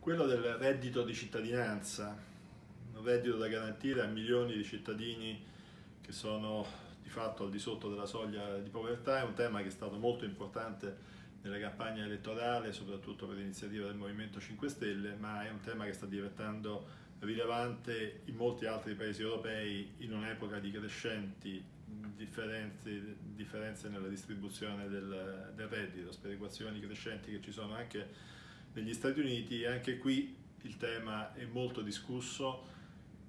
quello del reddito di cittadinanza, un reddito da garantire a milioni di cittadini che sono di fatto al di sotto della soglia di povertà, è un tema che è stato molto importante nella campagna elettorale, soprattutto per l'iniziativa del Movimento 5 Stelle, ma è un tema che sta diventando rilevante in molti altri paesi europei in un'epoca di crescenti differenze, differenze nella distribuzione del, del reddito, sperequazioni crescenti che ci sono anche negli Stati Uniti anche qui il tema è molto discusso.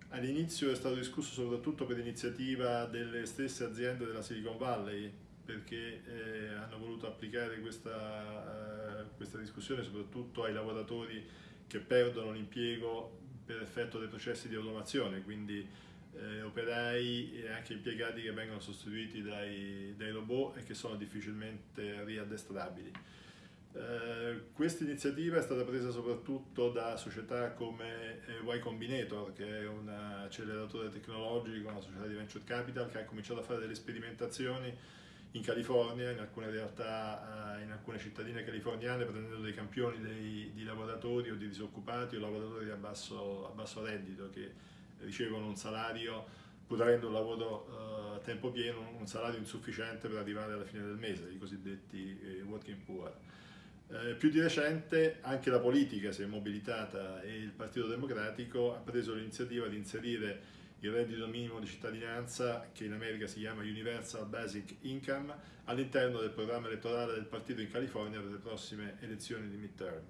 All'inizio è stato discusso soprattutto per iniziativa delle stesse aziende della Silicon Valley perché eh, hanno voluto applicare questa, uh, questa discussione soprattutto ai lavoratori che perdono l'impiego per effetto dei processi di automazione, quindi eh, operai e anche impiegati che vengono sostituiti dai, dai robot e che sono difficilmente riaddestrabili. Eh, questa iniziativa è stata presa soprattutto da società come eh, Y Combinator, che è un acceleratore tecnologico, una società di venture capital che ha cominciato a fare delle sperimentazioni in California, in alcune realtà, eh, in alcune cittadine californiane, prendendo dei campioni dei, di lavoratori o di disoccupati o lavoratori a basso, a basso reddito che ricevono un salario, pur avendo un lavoro a tempo pieno, un salario insufficiente per arrivare alla fine del mese, i cosiddetti working poor. Eh, più di recente anche la politica si è mobilitata e il Partito Democratico ha preso l'iniziativa di inserire il reddito minimo di cittadinanza, che in America si chiama Universal Basic Income, all'interno del programma elettorale del partito in California per le prossime elezioni di midterm.